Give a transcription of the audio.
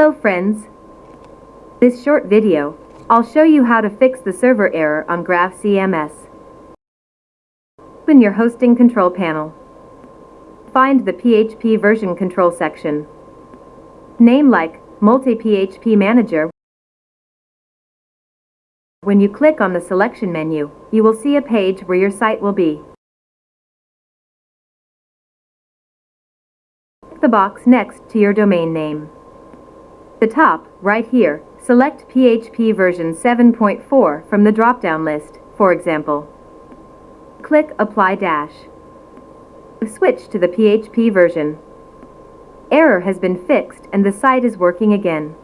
Hello friends. This short video, I'll show you how to fix the server error on Grav CMS. Open your hosting control panel. Find the PHP version control section. Name like Multi-PHP Manager. When you click on the selection menu, you will see a page where your site will be. Click the box next to your domain name. The top, right here, select PHP version 7.4 from the drop-down list, for example. Click Apply Dash. Switch to the PHP version. Error has been fixed and the site is working again.